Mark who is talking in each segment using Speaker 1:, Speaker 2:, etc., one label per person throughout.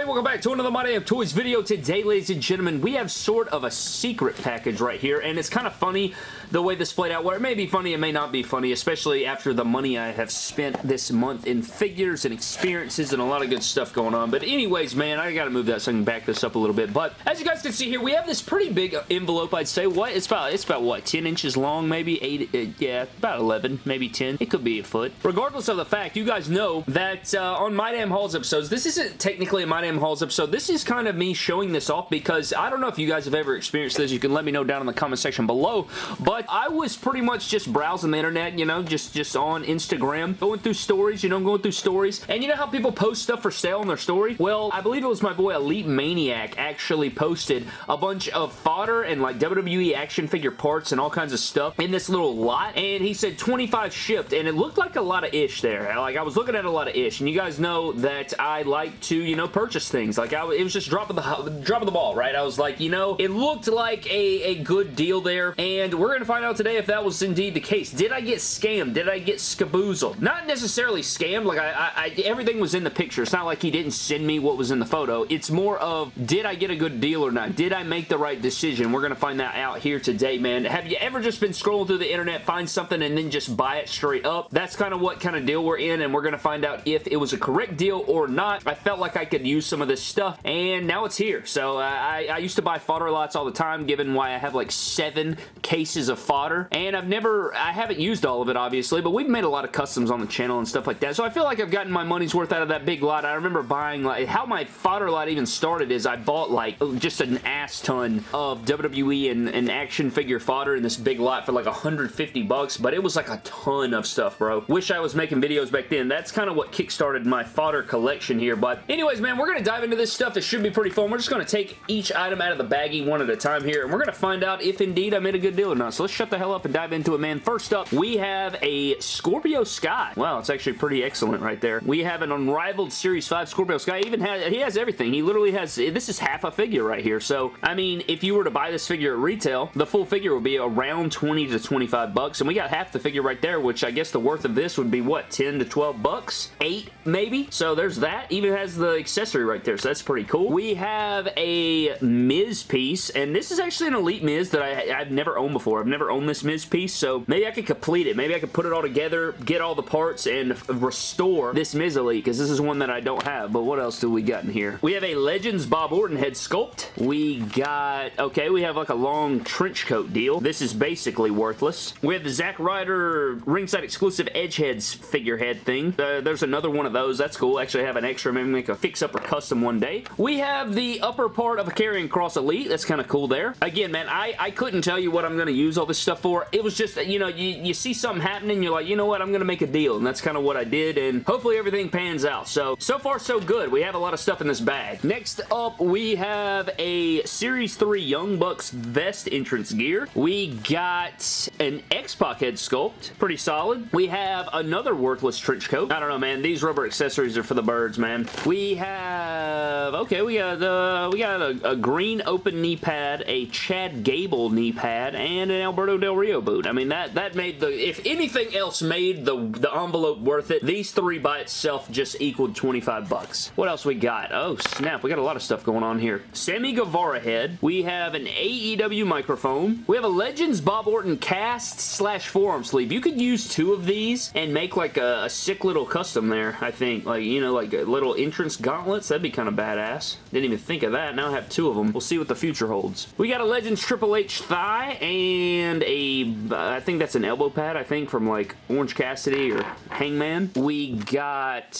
Speaker 1: everybody? Welcome back to another My Damn Toys video. Today, ladies and gentlemen, we have sort of a secret package right here, and it's kind of funny the way this played out, where it may be funny, it may not be funny, especially after the money I have spent this month in figures and experiences and a lot of good stuff going on. But anyways, man, I gotta move that so I can back this up a little bit. But as you guys can see here, we have this pretty big envelope, I'd say. What? It's about, it's about what, 10 inches long, maybe? 8, uh, yeah, about 11, maybe 10. It could be a foot. Regardless of the fact, you guys know that uh, on My Damn Halls episodes, this isn't technically a My Damn Halls episode. This is kind of me showing this off because I don't know if you guys have ever experienced this. You can let me know down in the comment section below. But I was pretty much just browsing the internet, you know, just, just on Instagram, going through stories, you know, going through stories. And you know how people post stuff for sale on their story? Well, I believe it was my boy Elite Maniac actually posted a bunch of fodder and like WWE action figure parts and all kinds of stuff in this little lot. And he said 25 shipped and it looked like a lot of ish there. Like I was looking at a lot of ish. And you guys know that I like to, you know, purchase things. Like I, it was just dropping the drop of the ball, right? I was like, you know, it looked like a, a good deal there. And we're going to find out today if that was indeed the case. Did I get scammed? Did I get skaboozled? Not necessarily scammed. Like I, I, I everything was in the picture. It's not like he didn't send me what was in the photo. It's more of, did I get a good deal or not? Did I make the right decision? We're going to find that out here today, man. Have you ever just been scrolling through the internet, find something, and then just buy it straight up? That's kind of what kind of deal we're in, and we're going to find out if it was a correct deal or not. I felt like I could use some of this stuff, and now it's here. So uh, I, I used to buy fodder lots all the time, given why I have like seven cases of fodder, and I've never, I haven't used all of it, obviously, but we've made a lot of customs on the channel and stuff like that, so I feel like I've gotten my money's worth out of that big lot. I remember buying, like, how my fodder lot even started is I bought, like, just an ass ton of WWE and, and action figure fodder in this big lot for like 150 bucks, but it was like a ton of stuff, bro. Wish I was making videos back then. That's kind of what kickstarted my fodder collection here, but anyways, man, we're to dive into this stuff. This should be pretty fun. We're just to take each item out of the baggie one at a time here, and we're to find out if indeed I made a good deal or not. So let's shut the hell up and dive into it, man. First up, we have a Scorpio Sky. Wow, it's actually pretty excellent right there. We have an unrivaled Series 5 Scorpio Sky. Even has, he has everything. He literally has, this is half a figure right here. So, I mean, if you were to buy this figure at retail, the full figure would be around 20 to 25 bucks, and we got half the figure right there, which I guess the worth of this would be, what, 10 to 12 bucks? 8, maybe? So there's that. Even has the accessory right there, so that's pretty cool. We have a Miz piece, and this is actually an Elite Miz that I, I've never owned before. I've never owned this Miz piece, so maybe I could complete it. Maybe I could put it all together, get all the parts, and restore this Miz Elite, because this is one that I don't have, but what else do we got in here? We have a Legends Bob Orton head sculpt. We got, okay, we have like a long trench coat deal. This is basically worthless. We have the Zack Ryder ringside exclusive Edgeheads figurehead thing. Uh, there's another one of those. That's cool. Actually have an extra, maybe make a fix-up or custom one day. We have the upper part of a Karrion Cross Elite. That's kind of cool there. Again, man, I, I couldn't tell you what I'm going to use all this stuff for. It was just, you know, you, you see something happening, you're like, you know what, I'm going to make a deal, and that's kind of what I did, and hopefully everything pans out. So, so far so good. We have a lot of stuff in this bag. Next up, we have a Series 3 Young Bucks vest entrance gear. We got an X-Pac head sculpt. Pretty solid. We have another worthless trench coat. I don't know, man. These rubber accessories are for the birds, man. We have... Okay, we got, uh, we got a, a green open knee pad, a Chad Gable knee pad, and an Alberto Del Rio boot. I mean, that, that made the... If anything else made the, the envelope worth it, these three by itself just equaled 25 bucks. What else we got? Oh, snap. We got a lot of stuff going on here. Sammy Guevara head. We have an AEW microphone. We have a Legends Bob Orton cast slash forearm sleeve. You could use two of these and make like a, a sick little custom there, I think. Like, you know, like a little entrance gauntlets. That'd be kind of badass. Didn't even think of that. Now I have two of them. We'll see what the future holds. We got a Legends Triple H thigh and a, I think that's an elbow pad, I think, from like Orange Cassidy or Hangman. We got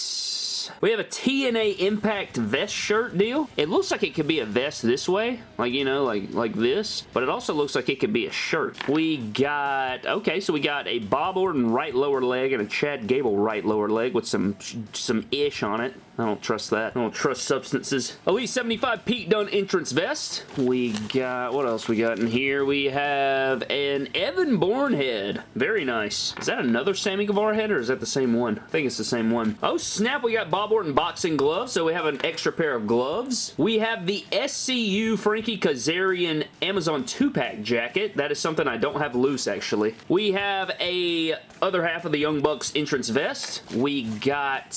Speaker 1: we have a TNA Impact vest shirt deal. It looks like it could be a vest this way, like, you know, like, like this, but it also looks like it could be a shirt. We got, okay, so we got a Bob Orton right lower leg and a Chad Gable right lower leg with some, some ish on it. I don't trust that. I don't trust substances. Elite 75 Pete Dunne entrance vest. We got, what else we got in here? We have an Evan Bourne head. Very nice. Is that another Sammy Guevara head or is that the same one? I think it's the same one. Oh snap, we got Bob Orton boxing gloves, so we have an extra pair of gloves. We have the SCU Frankie Kazarian Amazon 2-pack jacket. That is something I don't have loose actually. We have a other half of the Young Bucks entrance vest. We got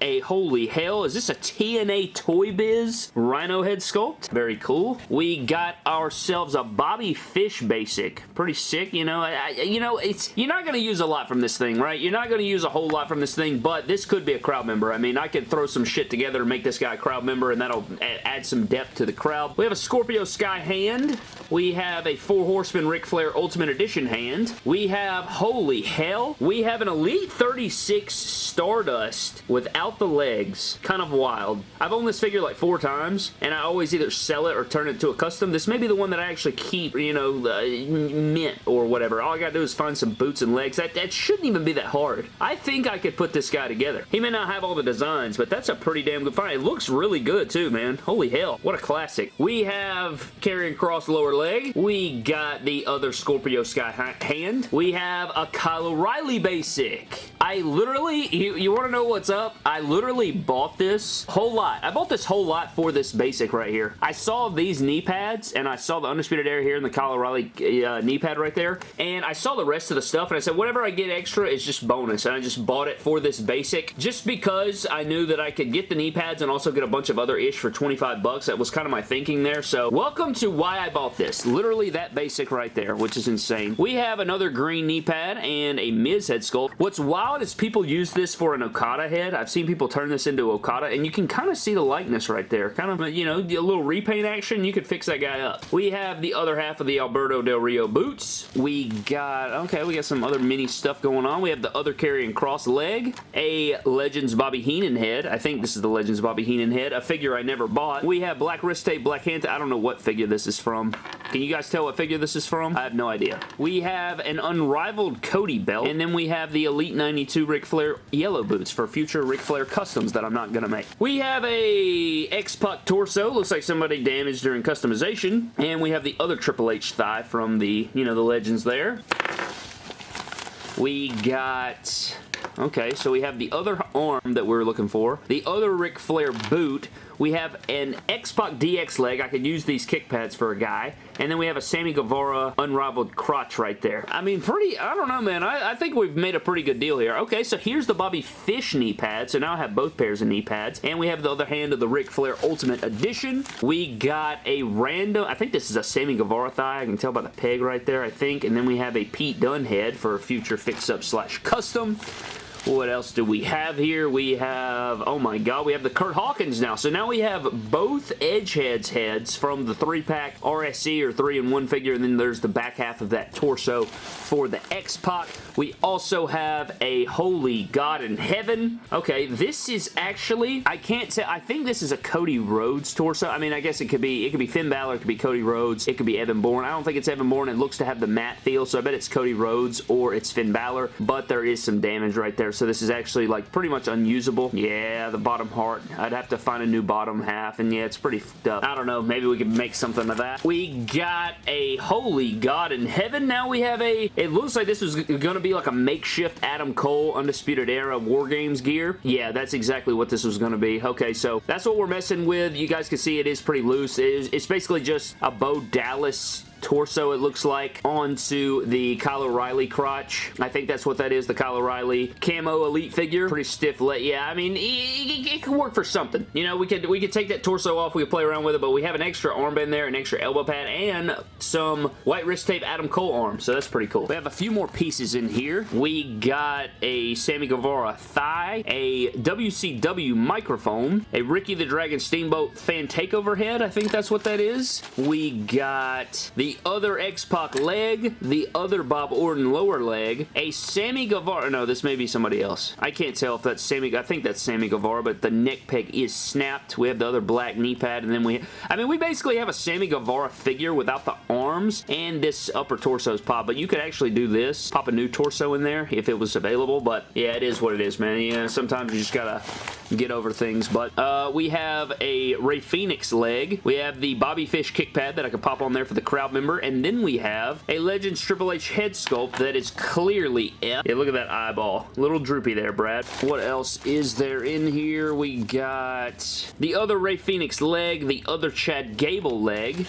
Speaker 1: a holy Hell, is this a TNA Toy Biz Rhino head sculpt? Very cool. We got ourselves a Bobby Fish basic. Pretty sick, you know. I, you know, it's you're not going to use a lot from this thing, right? You're not going to use a whole lot from this thing, but this could be a crowd member. I mean, I could throw some shit together and make this guy a crowd member, and that'll add some depth to the crowd. We have a Scorpio Sky hand. We have a Four Horsemen Ric Flair Ultimate Edition hand. We have, holy hell, we have an Elite 36 Stardust without the legs. Kind of wild. I've owned this figure like four times, and I always either sell it or turn it to a custom. This may be the one that I actually keep, you know, uh, mint or whatever. All I gotta do is find some boots and legs. That, that shouldn't even be that hard. I think I could put this guy together. He may not have all the designs, but that's a pretty damn good find. It looks really good too, man. Holy hell. What a classic. We have Karrion Cross lower leg. We got the other Scorpio Sky hand. We have a Kyle O'Reilly basic. I literally, you, you want to know what's up? I literally bought this whole lot. I bought this whole lot for this basic right here. I saw these knee pads and I saw the Undisputed Era here in the Kyle O'Reilly uh, knee pad right there and I saw the rest of the stuff and I said whatever I get extra is just bonus and I just bought it for this basic just because I knew that I could get the knee pads and also get a bunch of other ish for 25 bucks. That was kind of my thinking there. So welcome to why I bought this. Literally that basic right there, which is insane. We have another green knee pad and a Miz head sculpt. What's wild is people use this for an Okada head. I've seen people turn this into Okada, and you can kind of see the likeness right there. Kind of, you know, a little repaint action. You could fix that guy up. We have the other half of the Alberto Del Rio boots. We got, okay, we got some other mini stuff going on. We have the other Karrion Cross leg, a Legends Bobby Heenan head. I think this is the Legends Bobby Heenan head, a figure I never bought. We have Black Wrist Tape, Black Hand I don't know what figure this is from. Can you guys tell what figure this is from? I have no idea. We have an unrivaled Cody belt, and then we have the Elite 92 Ric Flair yellow boots for future Ric Flair customs that I'm not going to make. We have a X-Pac torso. Looks like somebody damaged during customization. And we have the other Triple H thigh from the, you know, the legends there. We got... Okay, so we have the other arm that we're looking for. The other Ric Flair boot we have an X-Pac DX leg. I could use these kick pads for a guy. And then we have a Sammy Guevara unrivaled crotch right there. I mean, pretty, I don't know, man. I, I, think we've made a pretty good deal here. Okay, so here's the Bobby Fish knee pad. So now I have both pairs of knee pads. And we have the other hand of the Ric Flair Ultimate Edition. We got a random, I think this is a Sammy Guevara thigh. I can tell by the peg right there, I think. And then we have a Pete Dunne head for a future fix-up slash custom. What else do we have here? We have, oh my god, we have the Kurt Hawkins now. So now we have both Edgeheads heads from the 3-pack RSC or 3-in-1 figure, and then there's the back half of that torso for the X-Pac. We also have a Holy God in Heaven. Okay, this is actually, I can't say, I think this is a Cody Rhodes torso. I mean, I guess it could be, it could be Finn Balor, it could be Cody Rhodes, it could be Evan Bourne. I don't think it's Evan Bourne. It looks to have the matte feel, so I bet it's Cody Rhodes or it's Finn Balor, but there is some damage right there so this is actually like pretty much unusable. Yeah, the bottom heart. I'd have to find a new bottom half, and yeah, it's pretty up. I don't know. Maybe we could make something of that. We got a Holy God in Heaven. Now we have a, it looks like this was going to be like a makeshift Adam Cole Undisputed Era War Games gear. Yeah, that's exactly what this was going to be. Okay, so that's what we're messing with. You guys can see it is pretty loose. It is, it's basically just a Bo Dallas torso, it looks like, onto the Kyle O'Reilly crotch. I think that's what that is, the Kyle O'Reilly camo elite figure. Pretty stiff leg. Yeah, I mean, it, it, it, could work for something. You know, we could we could take that torso off, we could play around with it, but we have an extra armband there, an extra elbow pad, and some white wrist tape Adam Cole arm, so that's pretty cool. We have a few more pieces in here. We got a Sammy Guevara thigh, a WCW microphone, a Ricky the Dragon Steamboat fan takeover head, I think that's what that is. We got the the other X-Pac leg, the other Bob Orton lower leg, a Sammy Guevara, no, this may be somebody else. I can't tell if that's Sammy, I think that's Sammy Guevara, but the neck peg is snapped. We have the other black knee pad, and then we, I mean, we basically have a Sammy Guevara figure without the arms, and this upper torso's pop, but you could actually do this, pop a new torso in there if it was available, but yeah, it is what it is, man. Yeah, sometimes you just gotta get over things, but uh, we have a Rey Fenix leg. We have the Bobby Fish kick pad that I could pop on there for the crowd member. And then we have a Legends Triple H head sculpt that is clearly F. Yeah, look at that eyeball. Little droopy there, Brad. What else is there in here? We got the other Rey Fenix leg, the other Chad Gable leg,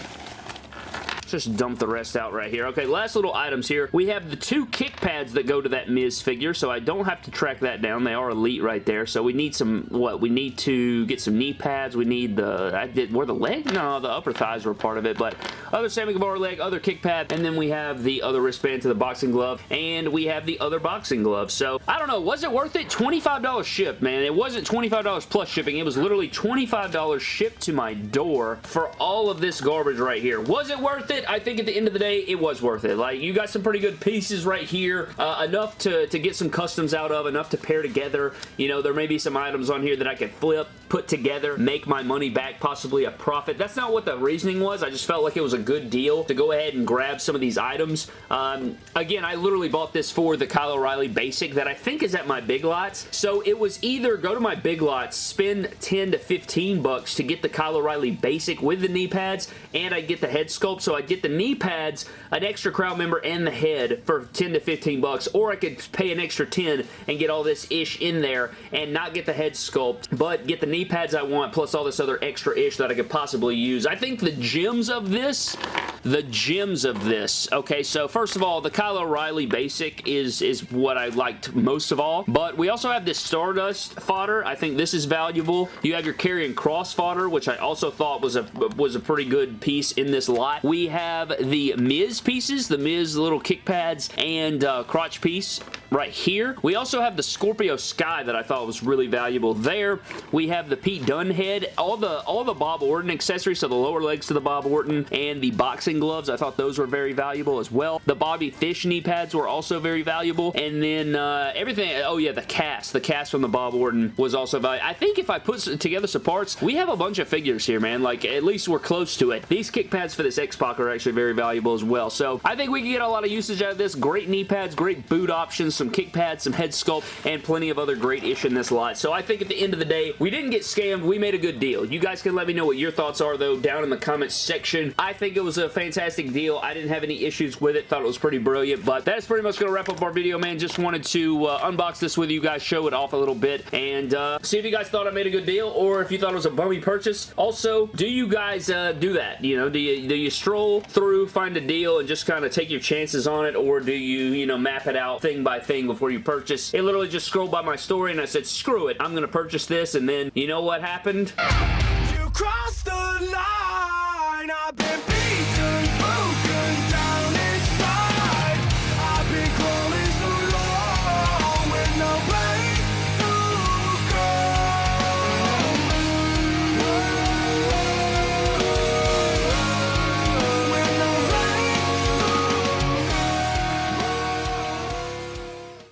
Speaker 1: just dump the rest out right here. Okay, last little items here. We have the two kick pads that go to that Miz figure, so I don't have to track that down. They are elite right there, so we need some, what, we need to get some knee pads. We need the, I did, were the leg? No, the upper thighs were part of it, but other Sammy Guevara leg, other kick pad, and then we have the other wristband to the boxing glove, and we have the other boxing glove. So, I don't know, was it worth it? $25 shipped, man. It wasn't $25 plus shipping. It was literally $25 shipped to my door for all of this garbage right here. Was it worth it? I think at the end of the day, it was worth it. Like, you got some pretty good pieces right here. Uh, enough to, to get some customs out of, enough to pair together. You know, there may be some items on here that I could flip, put together, make my money back, possibly a profit. That's not what the reasoning was. I just felt like it was a good deal to go ahead and grab some of these items. Um, again, I literally bought this for the Kyle O'Reilly Basic that I think is at my Big Lots. So it was either go to my Big Lots, spend 10 to 15 bucks to get the Kyle O'Reilly Basic with the knee pads, and I get the head sculpt. So I get the knee pads, an extra crowd member, and the head for 10 to 15 bucks, or I could pay an extra 10 and get all this ish in there and not get the head sculpt, but get the knee pads I want, plus all this other extra ish that I could possibly use. I think the gems of this this the gems of this. Okay, so first of all, the Kyle O'Reilly Basic is, is what I liked most of all, but we also have this Stardust fodder. I think this is valuable. You have your Karrion Cross fodder, which I also thought was a, was a pretty good piece in this lot. We have the Miz pieces, the Miz little kick pads and uh, crotch piece right here. We also have the Scorpio Sky that I thought was really valuable there. We have the Pete Dunne head, all the all the Bob Orton accessories, so the lower legs to the Bob Orton and the boxing gloves. I thought those were very valuable as well. The Bobby Fish knee pads were also very valuable. And then uh, everything, oh yeah, the cast. The cast from the Bob Orton was also valuable. I think if I put together some parts, we have a bunch of figures here, man. Like, at least we're close to it. These kick pads for this X-Pac are actually very valuable as well. So, I think we can get a lot of usage out of this. Great knee pads, great boot options, some kick pads, some head sculpt, and plenty of other great ish in this lot. So I think at the end of the day, we didn't get scammed. We made a good deal. You guys can let me know what your thoughts are, though, down in the comments section. I think it was a fantastic deal. I didn't have any issues with it. Thought it was pretty brilliant, but that's pretty much going to wrap up our video, man. Just wanted to uh, unbox this with you guys, show it off a little bit, and uh, see if you guys thought I made a good deal or if you thought it was a bummy purchase. Also, do you guys uh, do that? You know, do you, do you stroll through, find a deal, and just kind of take your chances on it, or do you, you know, map it out thing by thing before you purchase? It literally just scrolled by my story, and I said, screw it. I'm going to purchase this, and then you know what happened? You crossed the line. I've been